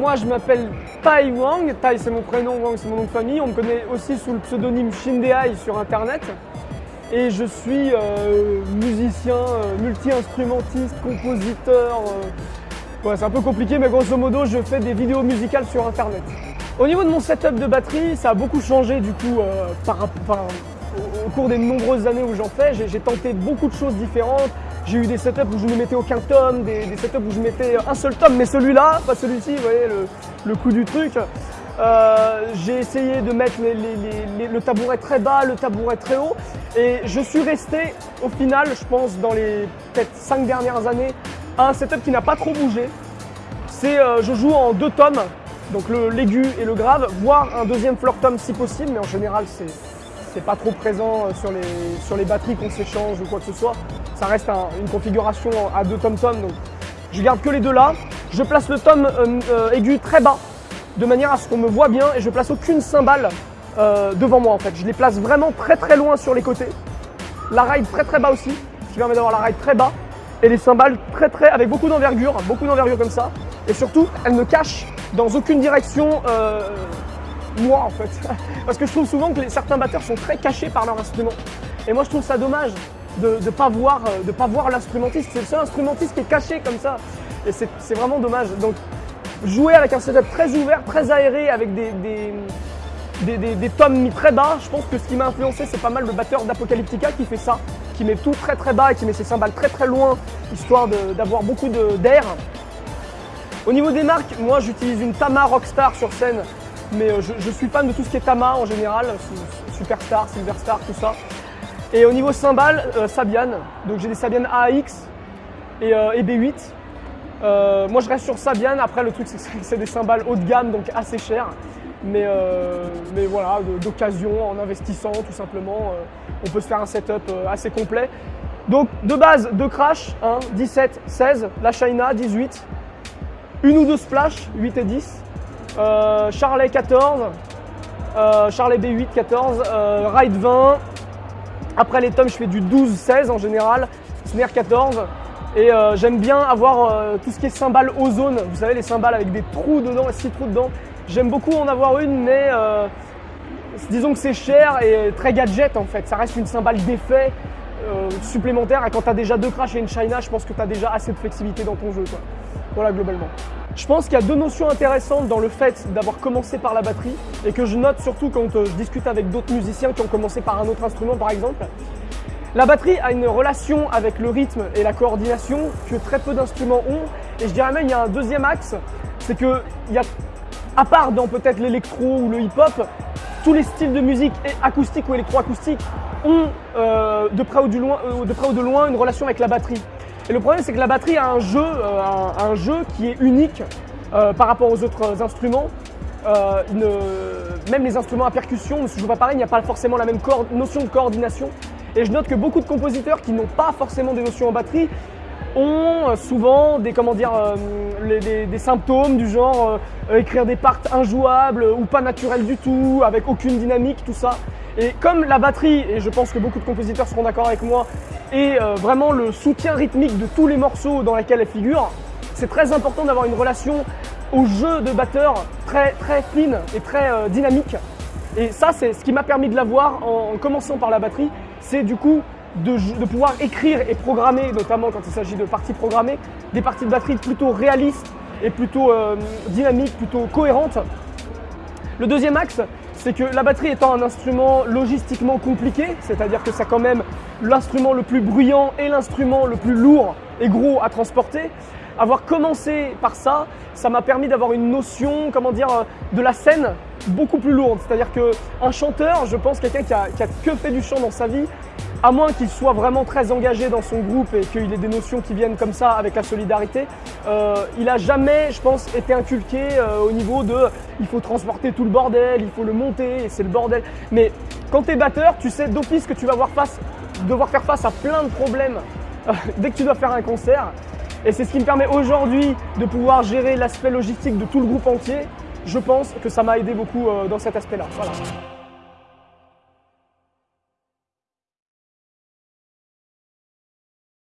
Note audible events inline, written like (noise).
Moi, je m'appelle Tai Wang. Tai, c'est mon prénom, Wang, c'est mon nom de famille. On me connaît aussi sous le pseudonyme Shindeai sur Internet. Et je suis euh, musicien, euh, multi-instrumentiste, compositeur. euh. Ouais, c'est un peu compliqué, mais grosso modo, je fais des vidéos musicales sur Internet. Au niveau de mon setup de batterie, ça a beaucoup changé du coup au, cours des nombreuses années où j'en fais. J'ai tenté beaucoup de choses différentes. J'ai eu des setups où je ne mettais aucun tome, des, setups où je mettais un seul tome, mais celui-là, pas celui-ci, vous voyez le, le coup du truc. Euh, j'ai essayé de mettre les- les- les- le tabouret très bas, le tabouret très haut, et je suis resté au final, je pense, dans les peut-être 5 dernières années, à un setup qui n'a pas trop bougé. C'est, euh, je joue en deux tomes, donc l'aigu et le grave, voire un deuxième floor tom si possible, mais en général c'est c'est pas trop présent euh, sur les, sur les batteries qu'on s'échange ou quoi que ce soit. Ça reste un- une configuration à deux tom tom, donc je garde que les deux là. Je place le tom euh, euh, aigu très bas, de manière à ce qu'on me voit bien, et je place aucune cymbale devant moi en fait. Je les place vraiment très très loin sur les côtés. La ride très très bas aussi, ce qui permet d'avoir la ride très bas, et les cymbales très très avec beaucoup d'envergure, beaucoup d'envergure comme ça. Et surtout, elles ne cachent dans aucune direction moi en fait. (laughs) Parce que je trouve souvent que certains batteurs sont très cachés par leur instrument. Et moi je trouve ça dommage de ne pas voir, euh, voir l'instrumentiste. C'est le seul instrumentiste qui est caché comme ça. Et c'est vraiment dommage. Donc jouer avec un setup très ouvert, très aéré, avec des, des, tomes mis très bas, je pense que ce qui m'a influencé c'est pas mal le batteur d'Apocalyptica qui fait ça, qui met tout très très bas et qui met ses cymbales très très loin, histoire d'avoir beaucoup d'air. Au niveau des marques, moi j'utilise une Tama Rockstar sur scène, mais euh, je, suis fan de tout ce qui est Tama en général, Su- Superstar, Silverstar, tout ça. Et au niveau cymbales, euh, Sabian, donc j'ai des Sabian AX et, euh, et B8. Euh, moi je reste sur Sabian, après le truc c'est que c'est des cymbales haut de gamme, donc assez chères. Mais, euh, mais voilà, d'occasion, en investissant tout simplement, euh, on peut se faire un setup euh, assez complet. Donc de base, deux crash, 1, 17, 16, la China 18, une ou deux splash, 8 et 10, euh, Charlet 14, euh, Charlet B8 14, euh, Ride 20, après les tomes je fais du 12-16 en général, Snare 14, et euh, j'aime bien avoir euh, tout ce qui est cymbales ozone, vous savez les cymbales avec des trous dedans, 6 trous dedans, j'aime beaucoup en avoir une mais euh, disons que c'est cher et très gadget en fait, ça reste une cymbale d'effet euh, supplémentaire. Et quand tu déjà deux crash et une China, je pense que tu as déjà assez de flexibilité dans ton jeu. Voilà globalement. Je pense qu'il y a deux notions intéressantes dans le fait d'avoir commencé par la batterie et que je note surtout quand euh, je discute avec d'autres musiciens qui ont commencé par un autre instrument par exemple. La batterie a une relation avec le rythme et la coordination que très peu d'instruments ont. Et je dirais même il y a un deuxième axe, c'est que à part dans peut-être l'électro ou le hip-hop, tous les styles de musique acoustique ou électroacoustique ont euh, euh, de près ou de loin une relation avec la batterie. Et le problème c'est que la batterie a un jeu, euh, qui est unique euh, par rapport aux autres instruments. Euh, même les instruments à percussion ne se jouent pas pareil, il n'y a pas forcément la même notion de coordination. Et je note que beaucoup de compositeurs qui n'ont pas forcément des notions en batterie ont souvent des, symptômes du genre écrire des parts injouables ou pas naturelles du tout, avec aucune dynamique, tout ça. Et comme la batterie, et je pense que beaucoup de compositeurs seront d'accord avec moi, est euh, vraiment le soutien rythmique de tous les morceaux dans lesquels elle figure, c'est très important d'avoir une relation au jeu de batteur très, très fine et très euh, dynamique. Et ça, c'est ce qui m'a permis de l'avoir en, en commençant par la batterie, c'est du coup de, pouvoir écrire et programmer, notamment quand il s'agit de parties programmées, des parties de batterie plutôt réalistes et plutôt euh, dynamiques, plutôt cohérentes. Le deuxième axe, c'est que la batterie étant un instrument logistiquement compliqué, c'est-à-dire que c'est quand même l'instrument le plus bruyant et l'instrument le plus lourd et gros à transporter, avoir commencé par ça, ça m'a permis d'avoir une notion, comment dire, euh, de la scène beaucoup plus lourde. C'est-à-dire qu'un chanteur, je pense quelqu'un qui a, qui a que fait du chant dans sa vie, à moins qu'il soit vraiment très engagé dans son groupe et qu'il ait des notions qui viennent comme ça avec la solidarité, euh, il a jamais, je pense, été inculqué euh, au niveau de il faut transporter tout le bordel, il faut le monter et c'est le bordel. Mais quand tu es batteur, tu sais d'office que tu vas avoir face, devoir faire face à plein de problèmes euh, (laughs) dès que tu dois faire un concert. Et c'est ce qui me permet aujourd'hui de pouvoir gérer l'aspect logistique de tout le groupe entier. Je pense que ça m'a aidé beaucoup euh, dans cet aspect-là.